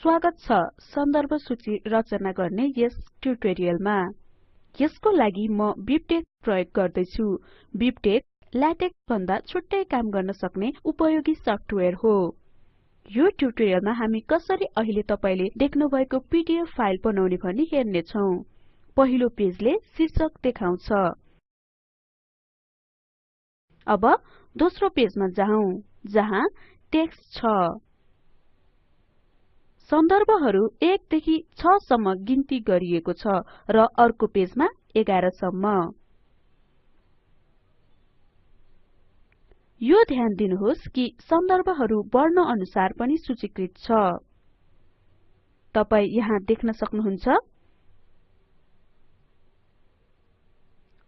स्वागत छ। सन्दर्भ सूची रचना गर्ने यस ट्युटोरियलमा यसको लागि म बिबटेक्स प्रयोग गर्दै छु बिबटेक्स ल्याटेक्स भन्दा छुट्टै काम गर्न सक्ने उपयोगी सफ्टवेयर हो। यो ट्युटोरियलमा हामी कसरी अहिले तपाईले देख्नुभएको पीडीएफ फाइल बनाउने भनी हेर्ने छौं पहिलो पेजले शीर्षक देखाउँछ। अब दोस्रो पेजमा जाउँ जहाँ टेक्स्ट छ। सन्दर्भहरु 1 देखि 6 सम्म गिन्ती गरिएको छ र अर्को पेजमा 11 सम्म। यो ध्यान दिनुहोस् कि सन्दर्भहरु वर्ण अनुसार पनि सूचीकृत छ। तपाई यहाँ देख्न सक्नुहुन्छ।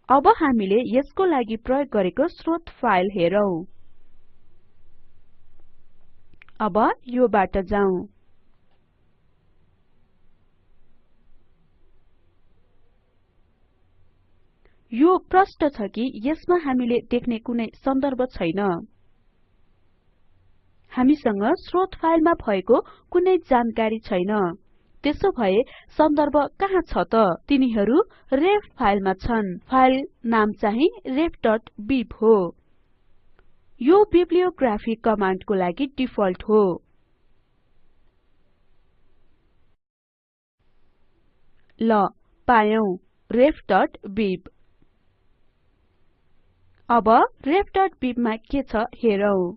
अब हामीले यसको लागि प्रयोग गरेको स्रोत फाइल हेरौं। अब योबाट जाउँ। यो प्रष्ट छ कि यसमा हामीले देख्ने कुनै सन्दर्भ छैन। हामीसँग स्रोत फाइलमा भएको कुनै जानकारी छैन। त्यसो भए सन्दर्भ कहाँ छ त? तिनीहरू रेफ फाइलमा छन्। फाइल नाम चाहिँ refबीब हो। यो बिब्लियोग्राफी कमान्डको लागि डिफल्ट हो। ल पायौं। refबीब अब refबिब मा के छ हेरौं।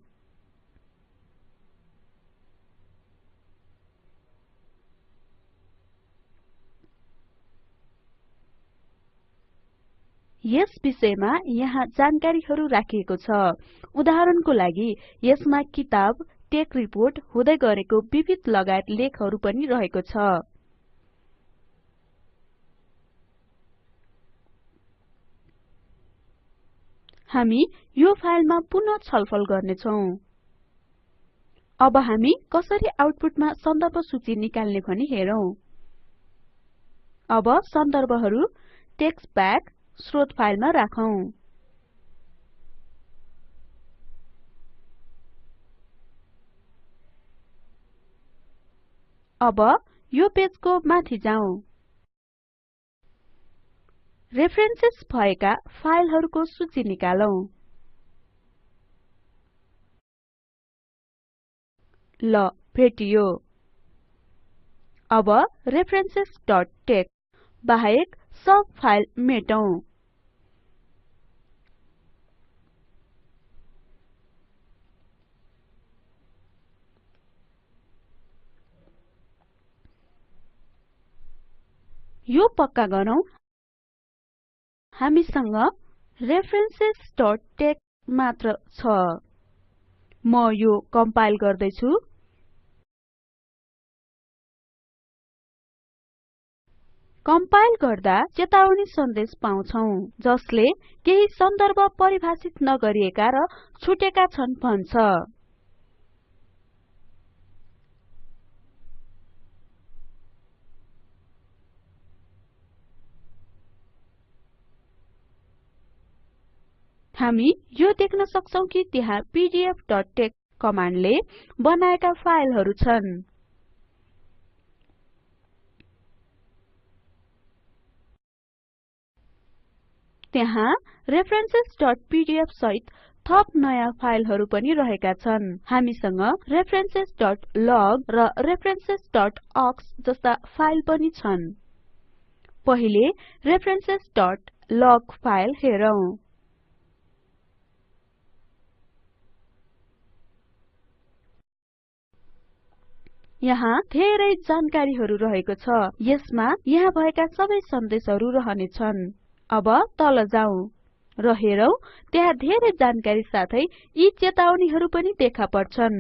यस विषयमा यहाँ जानकारीहरु राखिएको छ। उदाहरणको लागि यसमा किताब टेक रिपोर्ट हुँदै गरेको विविध लगायत लेखहरु पनि रहेको छ। हामी यो फाइलमा पुनः छलफल गर्नेछौं। अब हामी कसरी आउटपुटमा सन्दर्भ सूची निकाल्ने भनी हेरौं। अब सन्दर्भहरु टेक्स्ट ब्याक स्रोत फाइलमा राखौं। अब यो पेजको माथि जाउँ। रेफरेन्सेस भएका फाइलहरुको सूची निकालौं। ल भेटियो। अब referencesटेक्स बाहेक सब फाइल मेटौं। यो पक्का गरौँ। हामीसँग referencesटेक्स मात्र छ। म यो कम्पाइल गर्दै छु कम्पाइल गर्दा चेतावनी सन्देश पाउँछौं जसले केही सन्दर्भ परिभाषित नगरिएका र छुटेका छन् भन्छ। हामी यो देख्न सक्छौं कि त्यहाँ pdfटेक्स कमान्डले बनाएका फाइलहरु छन्। त्यहाँ referencesपीडीएफ सहित थप नयाँ फाइलहरु पनि रहेका छन्। हामीसँग referencesलग र referencesअक्स जस्ता फाइल पनि छन्। पहिले referencesलग फाइल हेरौं। यहाँ धेरै जानकारीहरु रहेको छ। यसमा यहाँ भएका सबै सन्देशहरु रहने छन्। अब तल जाउँ। र हेरौं त्यहाँ धेरै जानकारी साथै यी चेतावनीहरु पनि देखा पर्छन्।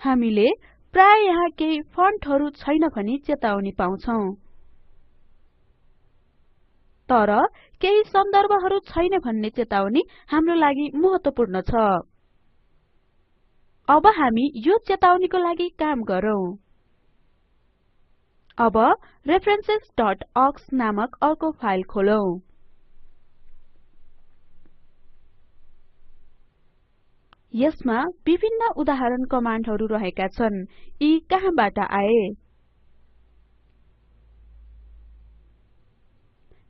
हामीले प्राय यहाँ केही फन्टहरु छैन भनी चेतावनी पाउँछौं। तर केही सन्दर्भहरु छैन भन्ने चेतावनी हाम्रो लागि महत्वपूर्ण छ। अब हामी यो चेतावनीको लागि काम गरौँ। अब referencesअक्स नामक अर्को फाइल खोलौं। यसमा विभिन्न उदाहरण कमान्डहरू रहेका छन्। यी कहाँबाट आए?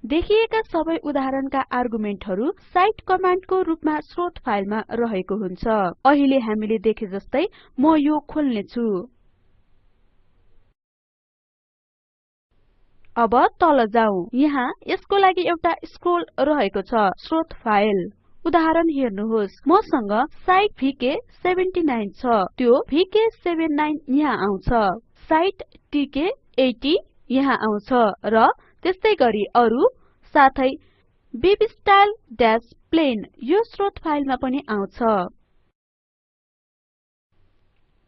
देखिएका सबै उदाहरणका आर्गुमेन्टहरू साइट कमान्डको रूपमा स्रोत फाइलमा रहेको हुन्छ। अहिले हामीले देखे जस्तै म यो खोल्ने छु अब तल जाउँ। यहाँ यसको लागि एउटा स्क्रोल रहेको छ स्रोत फाइल। उदाहरण हेर्नुहोस्। मसँग साइट भीके79 छ। त्यो भीके79 यहाँ आउँछ। साइट टीके80 यहाँ आउँछ। र त्यस्तै गरी अरु साथै प्लेन यो स्रोत फाइलमा पनि आउँछ।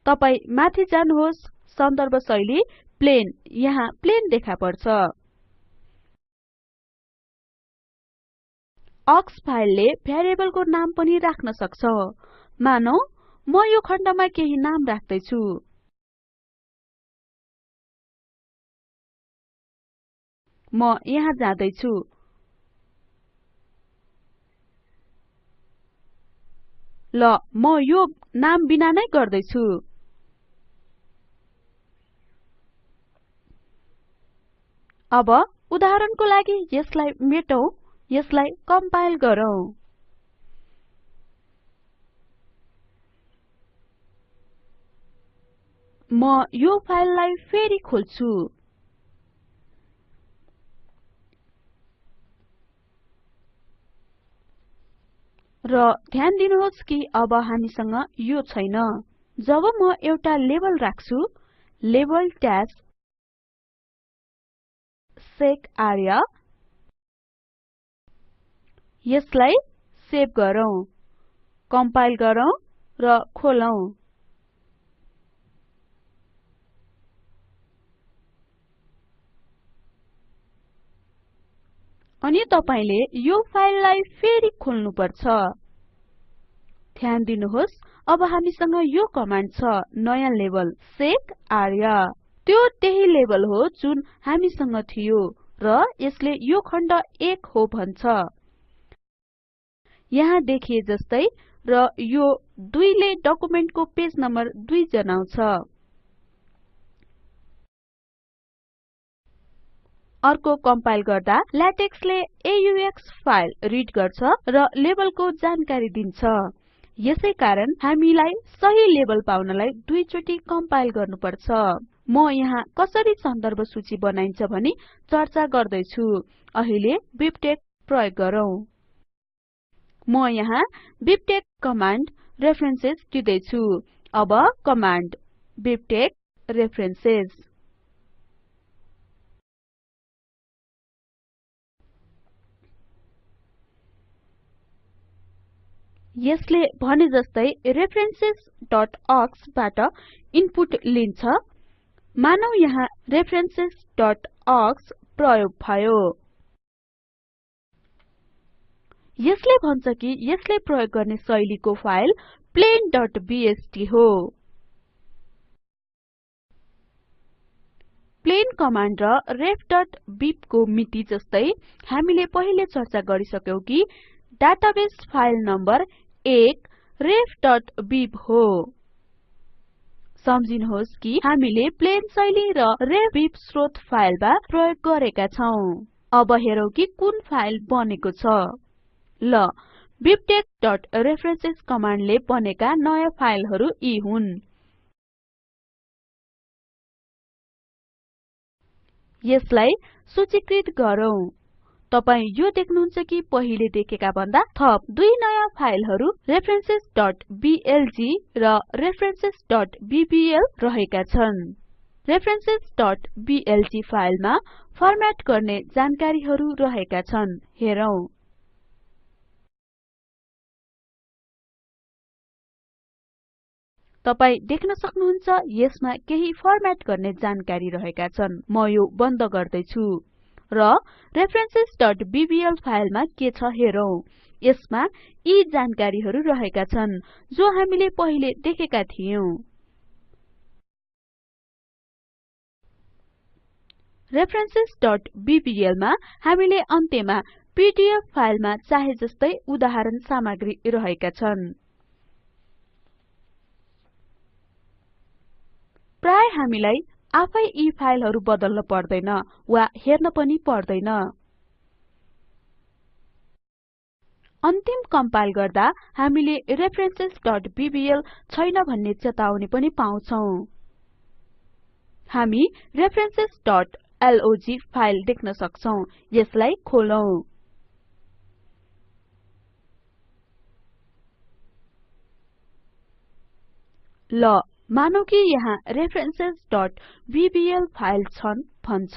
तपाई माथि जानुहोस् सन्दर्भ शैली प्लेन यहाँ प्लेन देखा पर्छ। अक्स फाइलले भ्यारिएबलको नाम पनि राख्न सक्छ। मानौ म यो खण्डमा केही नाम राख्दै छु म यहाँ जाँदै छु ल म यो नाम बिना नै गर्दै छु अब उदाहरणको लागि यसलाई मेटौं यसलाई कम्पाइल गरौँ। म यो फाइललाई फेरि खोल्छु। र ध्यान दिनुहोस् कि अब हामीसँग यो छैन। जब म एउटा लेबल राख्छु लेबल ट्याग सेक आर्या यसलाई सेभ गरौँ कम्पाइल गरौँ र खोलौँ। अनि तपाईले यो फाइललाई फेरि खोल्नुपर्छ। ध्यान दिनुहोस् अब हामीसँग यो कमान्ड छ नयाँ लेबल सेक आर्या। त्यो त्यही लेभल हो जुन हामीसँग थियो र यसले यो खण्ड 1 हो भन्छ। यहाँ देखिए जस्तै र यो 2 ले डकुमेन्टको पेज नम्बर 2 जनाउँछ अर्को कम्पाइल गर्दा लेटेक्सले AUX फाइल रिड गर्छ र लेबलको जानकारी दिन्छ। यसैकारण हामीलाई सही लेबल पाउनलाई दुई चोटि कम्पाइल गर्नुपर्छ। म यहाँ कसरी सन्दर्भ सूची बनाइन्छ भनी चर्चा गर्दै छु अहिले बिबटेक्स प्रयोग गरौँ। म यहाँ बिबटेक्स कमान्ड रेफरेन्सेस दिदै छु अब कमान्ड बिबटेक्स रेफरेन्सेस। यसले भने जस्तै referencesअक्स बाट इनपुट लिन्छ। मानौ यहाँ referencesअक्स प्रयोग भयो। यसले भन्छ कि यसले प्रयोग गर्ने शैलीको फाइल plainबीएसटी हो। प्लेन कमान्ड र refबीब को मिति जस्तै हामीले पहिले चर्चा गरिसक्यौं कि डाटाबेस फाइल नम्बर 1 refबीब हो। सम्झिनुहोस् कि हामीले प्लेन शैली र रेफबिब स्रोत फाइलमा प्रयोग गरेका छौं। अब हेरौं कि कुन फाइल बनेको छ। ल bibtexरेफरेन्सेस कमान्डले बनेका नयाँ फाइलहरू यी हुन्। यसलाई सूचीकृत गरौँ। तपाई यो देख्नुहुन्छ कि पहिले देखेका भन्दा थप दुई नयाँ फाइलहरू referencesबिएलजी र referencesबीबीएल रहेका छन्। referencesबिएलजी फाइलमा फर्म्याट गर्ने जानकारीहरू रहेका छन्। हेरौं। तपाई देख्न सक्नुहुन्छ यसमा केही फर्म्याट गर्ने जानकारी रहेका छन्। म यो बन्द गर्दै छु र references.bbl फाइलमा के छ हेरौं। यसमा यी जानकारीहरू रहेका छन् जो हामीले पहिले देखेका थियौ। references.bbl मा हामीले अन्त्यमा pdf फाइलमा चाहे जस्तै उदाहरण सामग्री रहेका छन्। प्राय हामीलाई आफै यी फाइलहरु बदल्न पर्दैन वा हेर्न पनि पर्दैन। अन्तिम कम्पाइल गर्दा हामीले referencesबीबीएल छैन भन्ने चेतावनी पनि पाउँछौं। हामी referencesलोग फाइल देख्न सक्छौं यसलाई खोलौं। ल मानौं कि यहाँ referencesबीबीएल फाइल छन् भन्छ।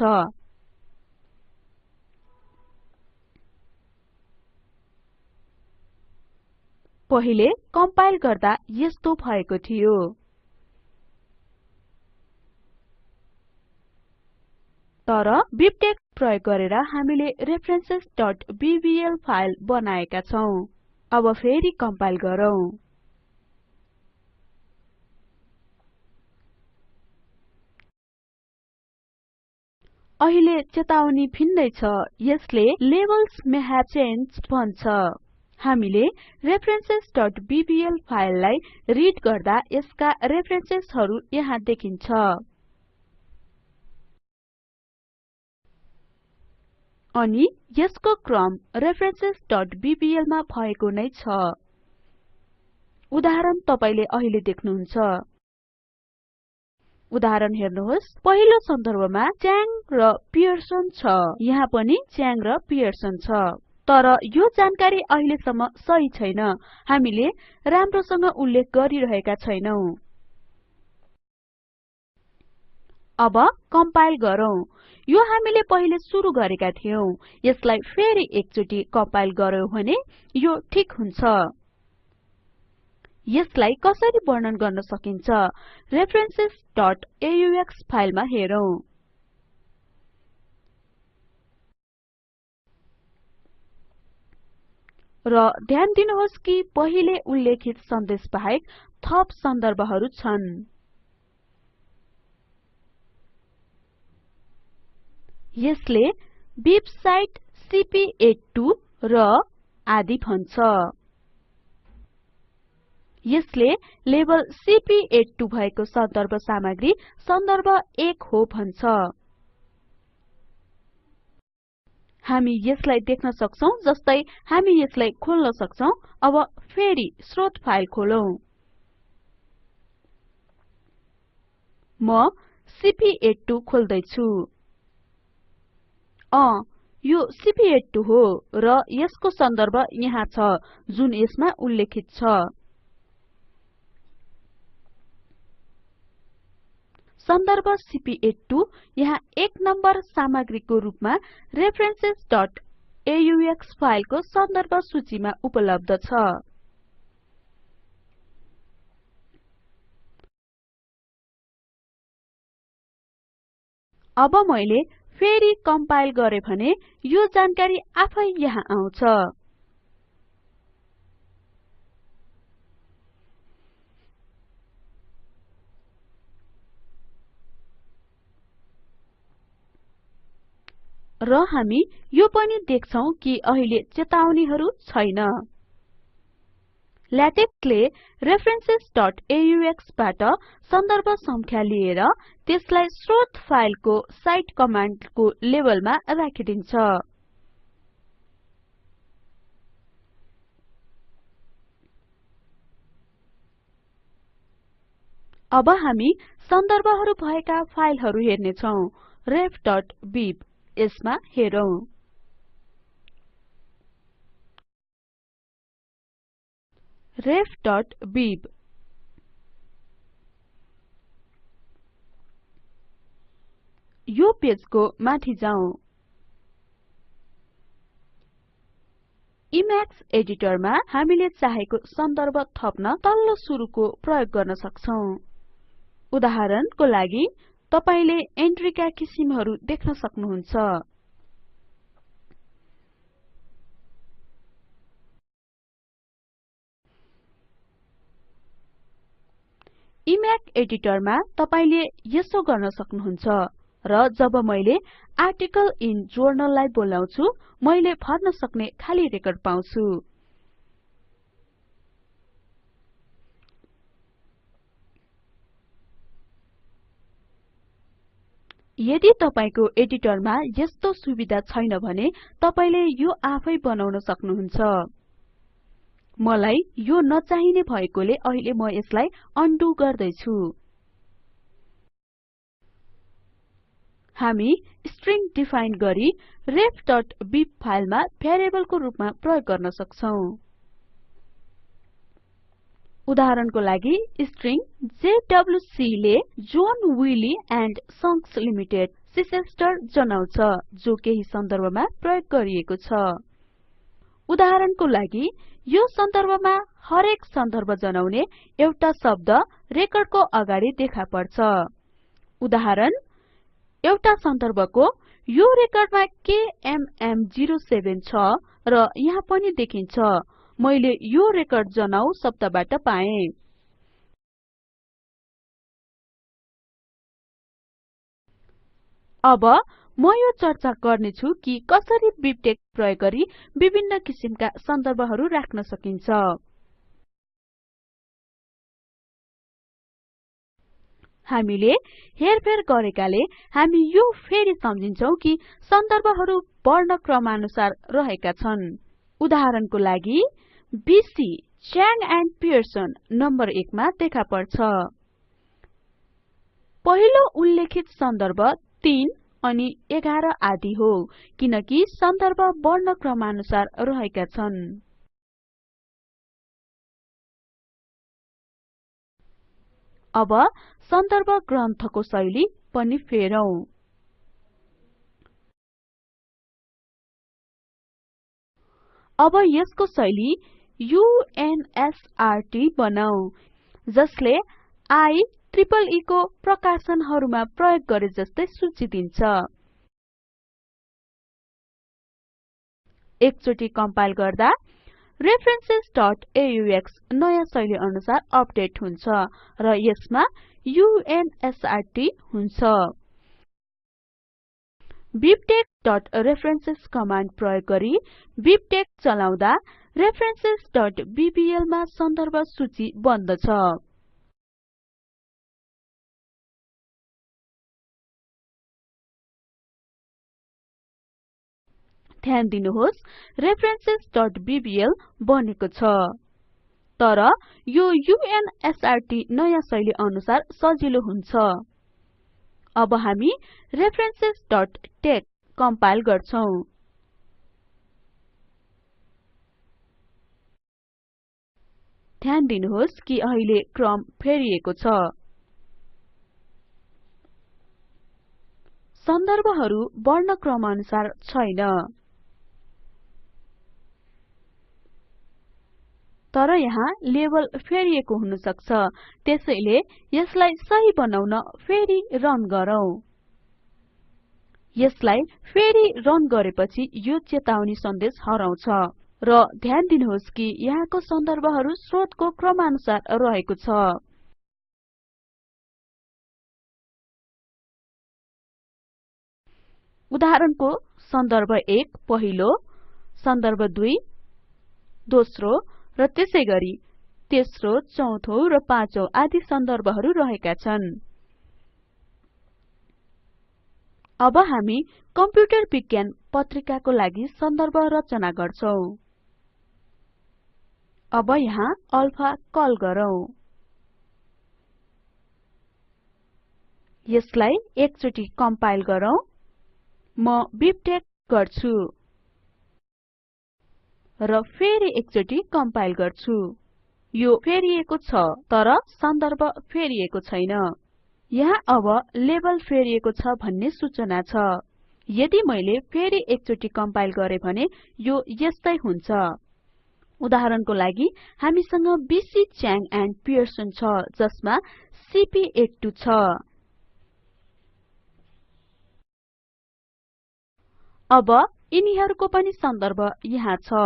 पहिले कम्पाइल गर्दा यस्तो भएको थियो। तर बिबटेक्स प्रयोग गरेर हामीले referencesबीबीएल फाइल बनाएका छौं। अब फेरि कम्पाइल गरौँ। अहिले चेतावनी भिन्दै छ यसले लेबल्स मे changed भन्छ। हामीले referencesबीबीएल फाइललाई रिड गर्दा यसका रेफरेन्सेसहरु यहाँ देखिन्छ। अनि यसको क्रम referencesबीबीएल मा भएको नै छ। उदाहरण तपाईले अहिले देख्नुहुन्छ। उदाहरण हेर्नुहोस्। पहिलो सन्दर्भमा च्याङ र पियर्सन छ। यहाँ पनि च्याङ र पियर्सन छ। तर यो जानकारी अहिलेसम्म सही छैन। हामीले राम्रोसँग उल्लेख गरिरहेका छैनौं। अब कम्पाइल गरौँ। यो हामीले पहिले सुरु गरेका थियौं। यसलाई फेरि एकचोटि कम्पाइल गर्यौं भने यो ठीक हुन्छ। यसलाई कसरी वर्णन गर्न सकिन्छ? referencesअक्स फाइलमा हेरौं। र ध्यान दिनुहोस् कि पहिले उल्लेखित सन्देश बाहेक थप सन्दर्भहरु छन्। यसले बिब साइट सीपी82 र आदि भन्छ। यसले लेभल सीपी82 भएको सन्दर्भ सामग्री सन्दर्भ 1 हो भन्छ। हामी यसलाई देख्न सक्छौं जस्तै हामी यसलाई खोल्न सक्छौं। अब फेरि स्रोत फाइल खोलौं। म सीपी82 खोल्दै छु अ यो सीपी82 हो र यसको सन्दर्भ यहाँ छ जुन यसमा उल्लेखित छ। सन्दर्भ सीपी82 यहाँ एक नम्बर सामग्रीको रूपमा referencesअक्स फाइलको सन्दर्भ सूचीमा उपलब्ध छ। अब मैले फेरि कम्पाइल गरे भने यो जानकारी आफै यहाँ आउँछ। र हामी यो पनि देख्छौं कि अहिले चेतावनीहरु छैन। लेटेक्सले referencesअक्स बाट सन्दर्भ संख्या लिएर त्यसलाई स्रोत फाइलको साइट कमाण्डको लेभलमा राखिदिन्छ। अब हामी सन्दर्भहरु भएका फाइलहरु हेर्ने छौं refबीब यसमा हेरौं। refबीब यो पेजको माथि जाउँ। इमेक्स एडिटरमा हामीले चाहेको सन्दर्भ थप्न तल्लो सुरुको प्रयोग गर्न सक्छौं। उदाहरणको लागि तपाईले एन्ट्रीका किसिमहरु देख्न सक्नुहुन्छ। इमेक एडिटरमा तपाईले यसो गर्न सक्नुहुन्छ र जब मैले आर्टिकल इन journal लाई बोलाउँछु मैले भर्न सक्ने खाली रेकर्ड पाउँछु। यदि तपाईको एडिटरमा यस्तो सुविधा छैन भने तपाईले यो आफै बनाउन सक्नुहुन्छ। मलाई यो नचाहिने भएकोले अहिले म यसलाई अन्डु गर्दैछु। हामी स्ट्रिङ डिफाइन गरी refबिब फाइलमा भ्यारिएबलको रूपमा प्रयोग गर्न सक्छौं। उदाहरणको लागि स्ट्रिङ जेडब्ल्यूसी ले John Wiley and Sons Limited Chichester जनाउँछ जो केही सन्दर्भमा प्रयोग गरिएको छ। उदाहरणको लागि यो सन्दर्भमा हरेक सन्दर्भ जनाउने एउटा शब्द रेकर्डको अगाडि देखा पर्छ। उदाहरण एउटा सन्दर्भको यो रेकर्डमा केएमएम07 छ र यहाँ पनि देखिन्छ। मैले यो रेकर्ड जनाउ शब्दबाट पाएँ। अब म यो चर्चा गर्ने छु कि कसरी बिबटेक्स प्रयोग गरी विभिन्न किसिमका सन्दर्भहरू राख्न सकिन्छ। हामीले हेरफेर गरेकाले हामी यो फेरि सम्झिन्छौं कि सन्दर्भहरू वर्णक्रमानुसार रहेका छन्। उदाहरणको लागि BC Chang and Pearson number 1 मा देखा पर्छ। पहिलो उल्लेखित सन्दर्भ 3 अनि 11 आदि हो किनकि सन्दर्भ वर्णक्रमानुसार रहेका छन्। अब सन्दर्भ ग्रन्थको शैली पनि फेरौं। अब यसको शैली UNSRT बनाऊ जसले IEEE को प्रकाशनहरूमा प्रयोग गरे जस्तै सूची दिन्छ। एकचोटि कम्पाइल गर्दा referencesaux नयाँ शैली अनुसार अपडेट हुन्छ र यसमा UNSRT हुन्छ। Bibtexरेफरेन्सेस कमाण्ड प्रयोग गरी बिबटेक्स चलाउँदा referencesबीबीएल मा सन्दर्भ सूची बन्दछ ध्यान दिनुहोस् referencesबीबीएल बनेको छ। तर यो UNSRT नयाँ शैली अनुसार सजिलो हुन्छ। अब हामी referencesटेक्स कम्पाइल गर्छौं। ध्यान दिनुहोस् कि अहिले क्रम फेरिएको छ। सन्दर्भहरू वर्णक्रमानुसार छैन। तर यहाँ लेबल फेरिएको हुन सक्छ त्यसैले यसलाई सही बनाउन फेरि रन गरौँ। यसलाई फेरि रन गरेपछि यो चेतावनी सन्देश हराउँछ। र ध्यान दिनुहोस् कि यहाँको सन्दर्भहरू स्रोतको क्रमानुसार रहेको छ। उदाहरणको सन्दर्भ 1 पहिलो सन्दर्भ 2 दोस्रो र त्यसैगरी तेस्रो चौथो र पाँचौं आदि सन्दर्भहरू रहेका छन्। अब हामी कम्प्युटर विज्ञान पत्रिकाको लागि सन्दर्भ रचना गर्छौं। अब यहाँ अल्फा कल गरौँ। यसलाई एकचोटि कम्पाइल गरौँ। म बिबटेक्स गर्छु। र फेरि एकचोटि कम्पाइल गर्छु। यो फेरिएको छ तर सन्दर्भ फेरिएको छैन। यहाँ अब लेबल फेरिएको छ भन्ने सूचना छ। यदि मैले फेरि एकचोटि कम्पाइल गरे भने यो यस्तै हुन्छ। उदाहरणको लागि हामीसँग बीसी च्याङ एन्ड पियर्सन छ जसमा सीपी82 छ। अब यिनीहरूको पनि सन्दर्भ यहाँ छ।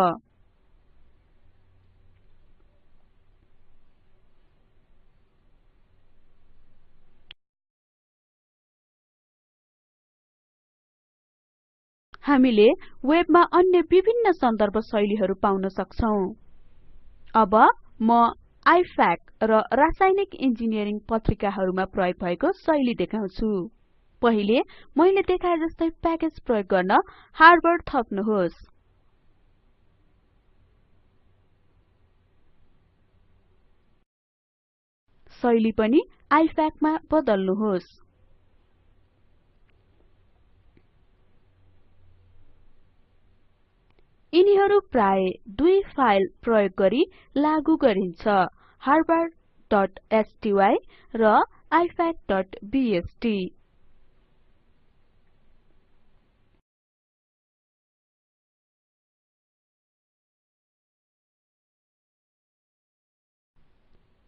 हामीले वेबमा अन्य विभिन्न सन्दर्भ शैलीहरू पाउन सक्छौं। अब म आइफ्याक र रासायनिक इन्जिनियरिङ पत्रिकाहरूमा प्रयोग भएको शैली देखाउँछु। पहिले मैले देखाए जस्तै प्याकेज प्रयोग गर्न हार्वर्ड थप्नुहोस्। शैली पनि आइफ्याक मा बदल्नुहोस्। यिनीहरू प्राय दुई फाइल प्रयोग गरी लागू गरिन्छ। harvardस्टाई र ifacबीएसटी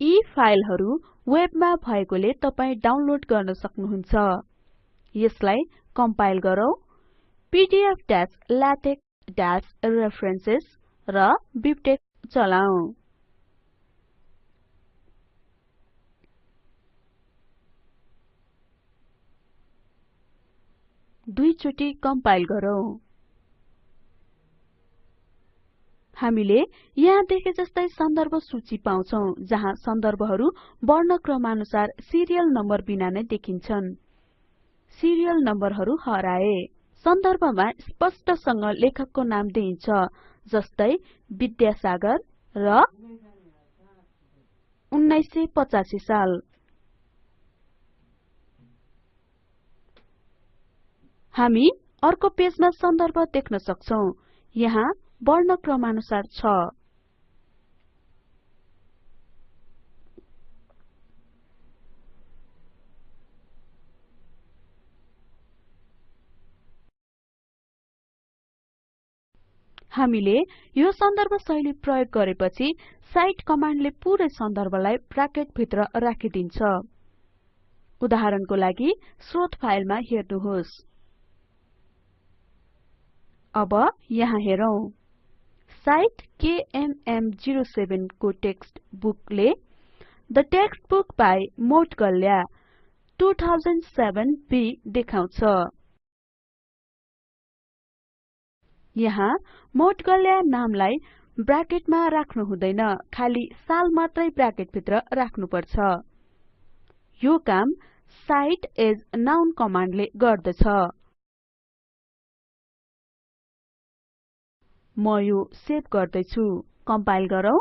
यी फाइलहरू वेबमा भएकोले तपाई डाउनलोड गर्न सक्नुहुन्छ। यसलाई कम्पाइल गरौँ। pdfलेटेक्स रेफरेन्सेस र बिबटेक्स चलाऊ दुई चोटि कम्पाइल गरौँ। हामीले यहाँ देखे जस्तै सन्दर्भ सूची पाउँछौं जहाँ सन्दर्भहरू वर्णक्रमानुसार सिरियल नम्बर बिना नै देखिन्छन्। सिरियल नम्बरहरू हराए। सन्दर्भमा स्पष्टसँग लेखकको नाम दिइन्छ जस्तै विद्यासागर र 1985 साल। हामी अर्को पेजमा सन्दर्भ देख्न सक्छौं। यहाँ वर्णक्रमानुसार छ। हामीले यो सन्दर्भ शैली प्रयोग गरेपछि साइट कमान्डले पुरै सन्दर्भलाई ब्राकेट भित्र राखिदिन्छ। उदाहरणको लागि स्रोत फाइलमा हेर्नुहोस्। अब यहाँ हेरौं। साइट केएमएम07 को text बुकले the textbook by Moudgalya 2007 B देखाउँछ। यहाँ मोटगल्या नामलाई ब्राकेटमा राख्नु हुँदैन खाली साल मात्रै ब्राकेट भित्र राख्नुपर्छ। यो काम साइट एज नाउन कमान्डले गर्दछ। म यो सेभ गर्दैछु। कम्पाइल गरौँ।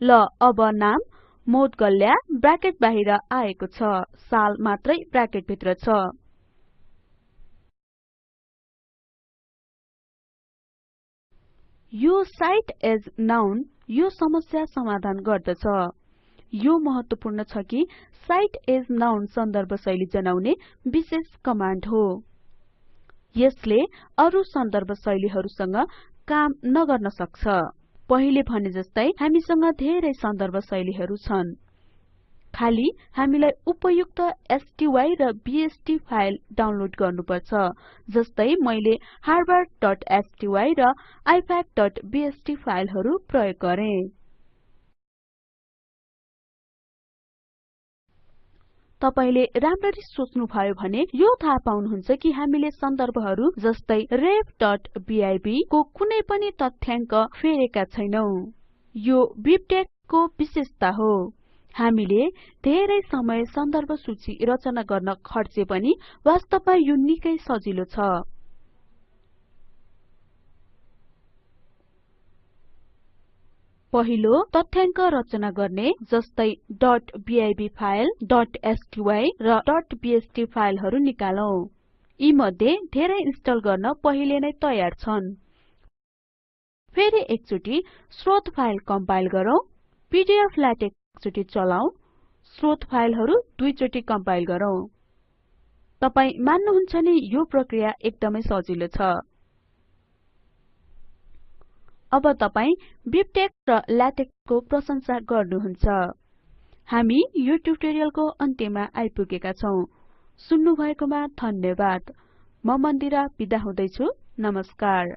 ल अब नाम मोटगल्या ब्राकेट बाहिर आएको छ। साल मात्रै ब्राकेट भित्र छ। यो साइट एज नाउन यो समस्या समाधान गर्दछ। यो महत्वपूर्ण छ कि साइट एज नाउन सन्दर्भ शैली जनाउने विशेष कमान्ड हो। यसले अरु सन्दर्भ शैलीहरूसँग काम नगर्न सक्छ। पहिले भने जस्तै हामीसँग धेरै सन्दर्भ शैलीहरू छन्। खाली हामीलाई उपयुक्त स्टाई र बीएसटी फाइल डाउनलोड गर्नुपर्छ जस्तै मैले harvardस्टाई र ifacबीएसटी फाइलहरू प्रयोग गरे। तपाईले राम्ररी सोच्नु भयो भने यो थाहा पाउनुहुन्छ कि हामीले सन्दर्भहरू जस्तै refबीब को कुनै पनि तथ्याङ्क फेरेका छैनौं। यो बिबटेक्स विशेषता हो। हामीले धेरै समय सन्दर्भ सूची रचना गर्न खर्चे पनि वास्तवमा यो निकै सजिलो छ। पहिलो तथ्याङ्क रचना गर्ने जस्तै .bib फाइल .sty र .bst फाइलहरू निकालौं। यी मध्ये धेरै इन्स्टल गर्न पहिले नै तयार छन्। फेरि एकचोटि स्रोत फाइल कम्पाइल गरौँ। पीडीफ्लेटेक्स एकचोटि चलाऊ स्रोत फाइलहरू दुई चोटि कम्पाइल गरौँ। तपाई मान्नुहुन्छ नि यो प्रक्रिया एकदमै सजिलो छ। अब तपाई बिबटेक्स र लेटेक्सको प्रशंसा गर्नुहुन्छ। हामी यो ट्युटोरियलको अन्त्यमा आइपुगेका छौं। सुन्नु भएकोमा धन्यवाद। म मन्दिरा बिदा हुदैछु। नमस्कार।